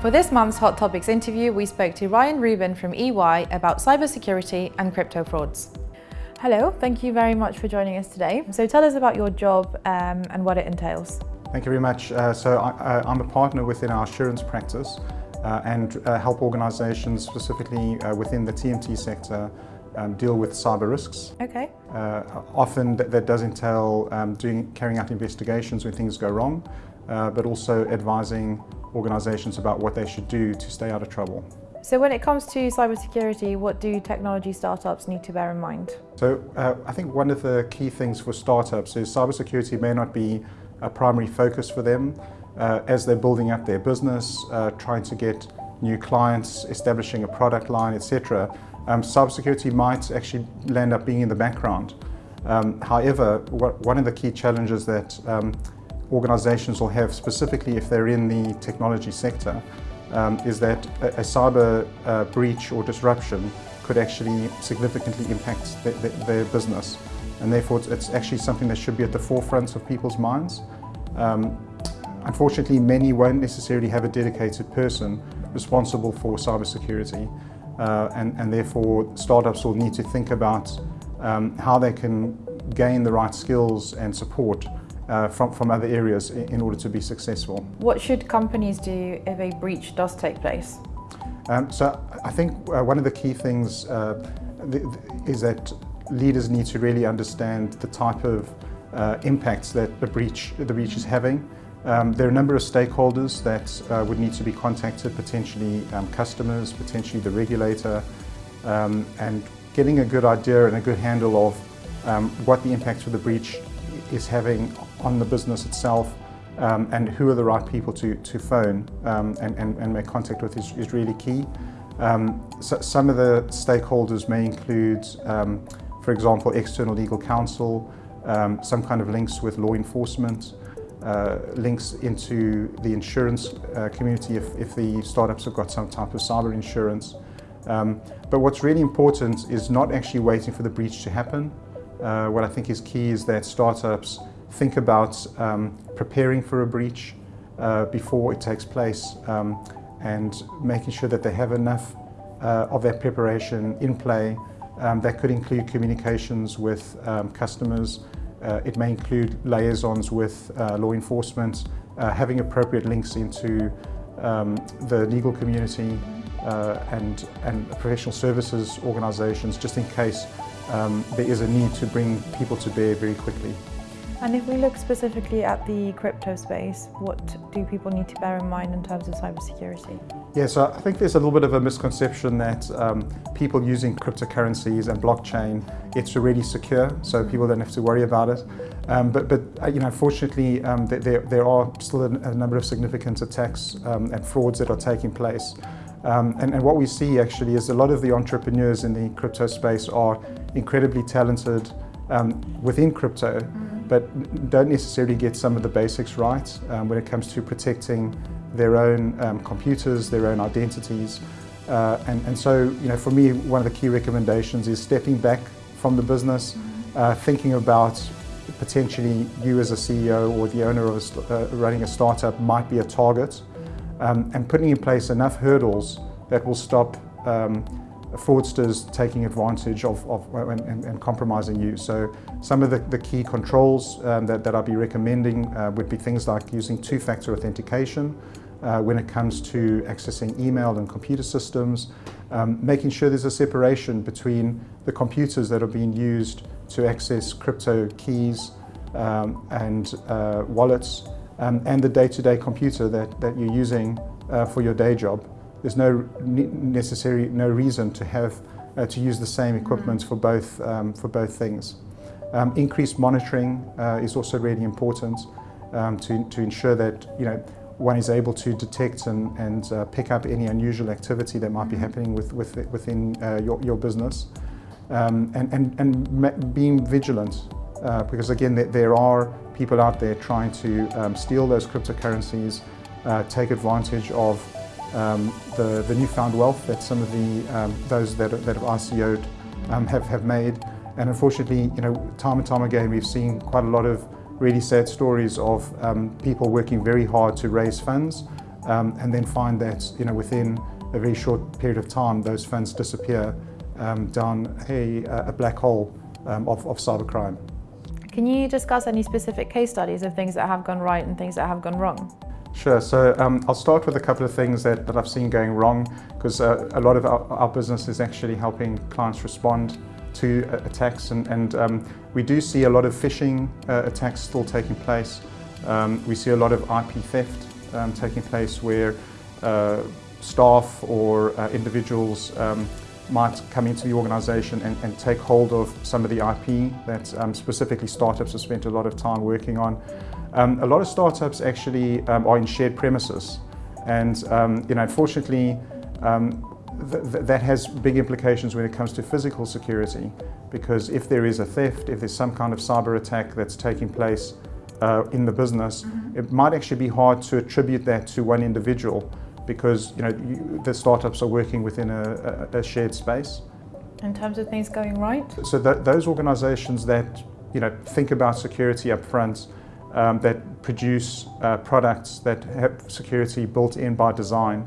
For this month's Hot Topics interview, we spoke to Ryan Rubin from EY about cybersecurity and crypto frauds. Hello, thank you very much for joining us today. So tell us about your job um, and what it entails. Thank you very much. Uh, so I, am a partner within our assurance practice uh, and uh, help organisations specifically uh, within the TMT sector um, deal with cyber risks. Okay. Uh, often that, that, does entail um, doing, carrying out investigations when things go wrong, uh, but also advising organisations about what they should do to stay out of trouble. So when it comes to cybersecurity, what do technology startups need to bear in mind? So uh, I think one of the key things for startups is cybersecurity may not be a primary focus for them uh, as they're building up their business, uh, trying to get new clients, establishing a product line, etc. Um, cybersecurity might actually land up being in the background. Um, however, what, one of the key challenges that um, organizations will have, specifically if they're in the technology sector, um, is that a, a cyber uh, breach or disruption could actually significantly impact the, the, their business. And therefore, it's, it's, actually something that should be at the forefront of people's minds. Um, unfortunately, many won't necessarily have a dedicated person responsible for cybersecurity. Uh, and, and therefore, startups will need to think about um, how they can gain the right skills and support uh, from, from other areas in order to be successful. What should companies do if a breach does take place? Um, so I think uh, one of the key things uh, th is that leaders need to really understand the type of uh, impacts that the breach, the breach is having. Um, there are a number of stakeholders that uh, would need to be contacted, potentially um, customers, potentially the regulator, um, and getting a good idea and a good handle of um, what the impact of the breach is having on the business itself um, and who are the right people to, to phone um, and, and, and, make contact with is, is really key. Um, so some of the stakeholders may include, um, for example, external legal counsel, um, some kind of links with law enforcement, uh, links into the insurance uh, community if, if the startups have got some type of cyber insurance. Um, but what's really important is not actually waiting for the breach to happen. Uh, what I think is key is that startups think about um, preparing for a breach uh, before it takes place um, and making sure that they have enough uh, of that preparation in play. Um, that could include communications with um, customers. Uh, it may include liaisons with uh, law enforcement, uh, having appropriate links into um, the legal community uh, and, and professional services organizations just in case um, there is a need to bring people to bear very quickly. And if we look specifically at the crypto space, what do people need to bear in mind in terms of cybersecurity? Yeah, so I think there's a little bit of a misconception that um, people using cryptocurrencies and blockchain, it's already secure, so people don't have to worry about it. Um, but, but uh, you know, fortunately, um, there, there are still a, a number of significant attacks um, and frauds that are taking place. Um, and, and, what we see actually is a lot of the entrepreneurs in the crypto space are incredibly talented um, within crypto. But don't necessarily get some of the basics right um, when it comes to protecting their own um, computers, their own identities. Uh, and, and so, you know, for me, one of the key recommendations is stepping back from the business, uh, thinking about potentially you as a CEO or the owner of a, uh, running a startup might be a target, um, and putting in place enough hurdles that will stop um, fraudsters taking advantage of, of and, and, compromising you. So some of the, the key controls um, that, that I'd be recommending uh, would be things like using two-factor authentication uh, when it comes to accessing email and computer systems, um, making sure there's a separation between the computers that are being used to access crypto keys um, and uh, wallets um, and the day-to-day -day computer that, that you're using uh, for your day job. There's no necessary, no reason to have uh, to use the same equipment for both um, for both things. Um, increased monitoring uh, is also really important um, to to ensure that you know one is able to detect and, and uh, pick up any unusual activity that might be mm-hmm. happening with, with within uh, your, your business, um, and and and being vigilant. Uh, because again, there, there, are people out there trying to um, steal those cryptocurrencies, uh, take advantage of um, the, the newfound wealth that some of the um, those that, that have ICO'd um, have, have made. And unfortunately, you know, time and time again, we've seen quite a lot of really sad stories of um, people working very hard to raise funds, um, and then find that you know within a very short period of time those funds disappear um, down a, a, black hole of, of cybercrime. Can you discuss any specific case studies of things that have gone right and things that have gone wrong? Sure. So um, I'll start with a couple of things that, that I've seen going wrong because uh, a lot of our, our, business is actually helping clients respond to uh, attacks and, and um, we do see a lot of phishing uh, attacks still taking place. Um, we see a lot of IP theft um, taking place where uh, staff or uh, individuals um, might come into the organization and, and, take hold of some of the IP that um, specifically startups have spent a lot of time working on. Um, a lot of startups actually um, are in shared premises and um, you know, unfortunately um, th th that has big implications when it comes to physical security because if there is a theft, if there's some kind of cyber attack that's taking place uh, in the business, mm -hmm. it might actually be hard to attribute that to one individual because you know you, the startups are working within a, a, a, shared space. In terms of things going right? So th those organizations that you know think about security up front, um, that produce uh, products that have security built in by design,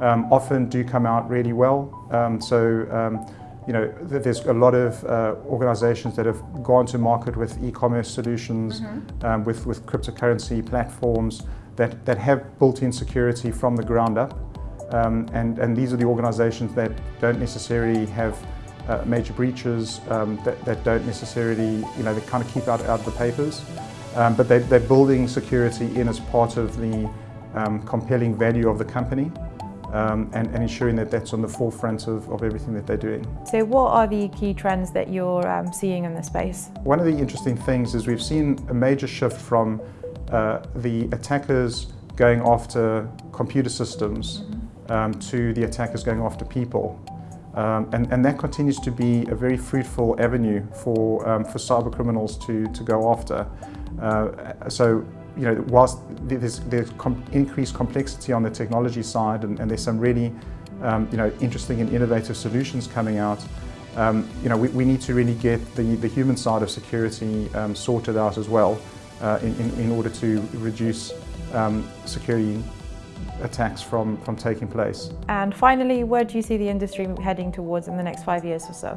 um, often do come out really well. Um, so um, you know, there's a lot of uh, organizations that have gone to market with e-commerce solutions, mm -hmm. with, with cryptocurrency platforms, that, that have built-in security from the ground up. Um, and, and these are the organizations that don't necessarily have uh, major breaches, um, that, that don't necessarily, you know, they kind of keep out, out of the papers. Um, but they, they're building security in as part of the um, compelling value of the company. Um, and, and, ensuring that that's on the forefront of, of, everything that they're doing. So what are the key trends that you're um, seeing in the space? One of the interesting things is we've seen a major shift from uh, the attackers going after computer systems um, to the attackers going after people. Um, and, and, that continues to be a very fruitful avenue for, um, for cyber criminals to, to go after. Uh, so, you know, whilst there's, there's com increased complexity on the technology side and, and there's some really, um, you know, interesting and innovative solutions coming out, um, you know, we, we, need to really get the, the human side of security um, sorted out as well uh, in, in, in, order to reduce um, security attacks from, from taking place. And finally, where do you see the industry heading towards in the next five years or so?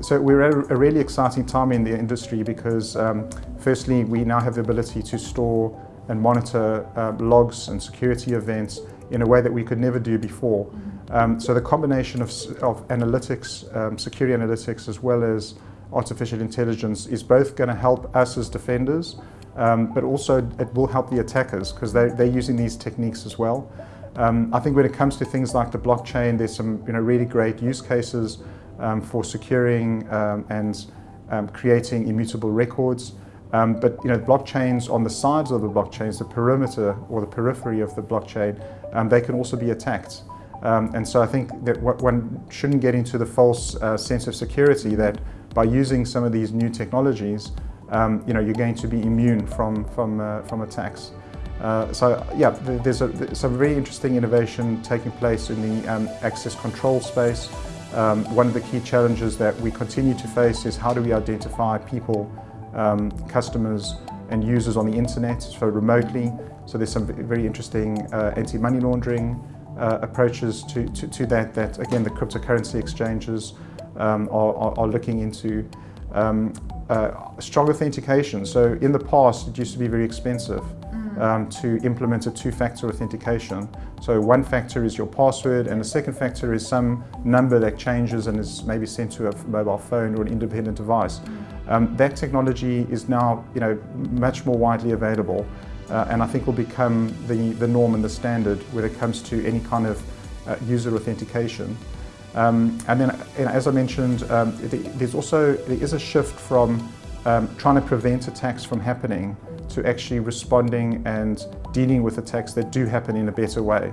So we're at a really exciting time in the industry because um, firstly, we now have the ability to store and monitor uh, logs and security events in a way that we could never do before. Mm -hmm. um, so the combination of, of analytics, um, security analytics, as well as artificial intelligence is both going to help us as defenders um, but also it will help the attackers because they're, they're using these techniques as well. Um, I think when it comes to things like the blockchain, there's some you know, really great use cases um, for securing um, and um, creating immutable records. Um, but you know, blockchains on the sides of the blockchains, the perimeter or the periphery of the blockchain, they can also be attacked. and so I think that one shouldn't get into the false uh, sense of security that by using some of these new technologies, um, you know, you're going to be immune from, from, uh, from attacks. Uh, so yeah, there's, a, some very interesting innovation taking place in the um, access control space. Um, one of the key challenges that we continue to face is how do we identify people, um, customers and users on the internet, so remotely. So there's some very interesting uh, anti-money laundering uh, approaches to, to, to, that, that again the cryptocurrency exchanges um, are, are, are, looking into. Um, uh, strong authentication. So in the past, it used to be very expensive mm. um, to implement a two-factor authentication. So one factor is your password and the second factor is some number that changes and is maybe sent to a mobile phone or an independent device. Mm. Um, that technology is now you know, much more widely available uh, and I think will become the, the norm and the standard when it comes to any kind of uh, user authentication. Um, and then, know, as I mentioned, um, there's also there is a shift from um, trying to prevent attacks from happening to actually responding and dealing with attacks that do happen in a better way.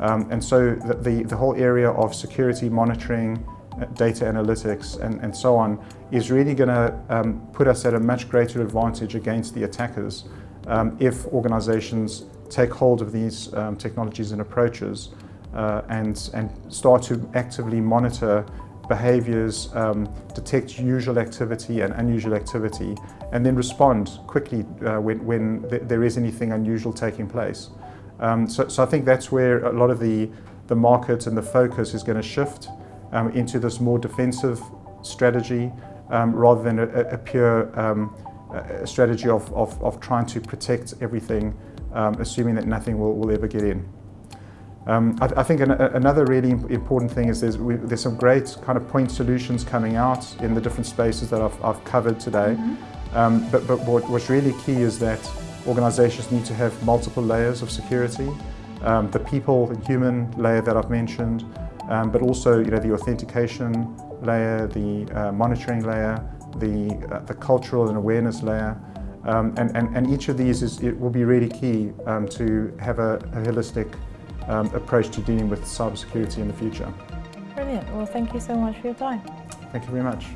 Um, and so the, the, the, whole area of security monitoring, uh, data analytics and, and so on is really going to um, put us at a much greater advantage against the attackers um, if organizations take hold of these technologies and approaches uh, and, and start to actively monitor behaviors, um, detect usual activity and unusual activity, and then respond quickly uh, when, when th there is anything unusual taking place. Um, so, so I think that's where a lot of the, the market and the focus is going to shift um, into this more defensive strategy um, rather than a, a pure um, a strategy of, of, of, trying to protect everything, um, assuming that nothing will, will ever get in. Um, I, I, think an, another really important thing is there's, we, there's, some great kind of point solutions coming out in the different spaces that I've, I've covered today. Mm -hmm. but, but what, what's really key is that organizations need to have multiple layers of security. Um, the people, the human layer that I've mentioned, um, but also you know, the authentication layer, the uh, monitoring layer, the, uh, the cultural and awareness layer. Um, and, and, and each of these is, it will be really key um, to have a, a holistic um, approach to dealing with cybersecurity in the future. Brilliant. Well, thank you so much for your time. Thank you very much.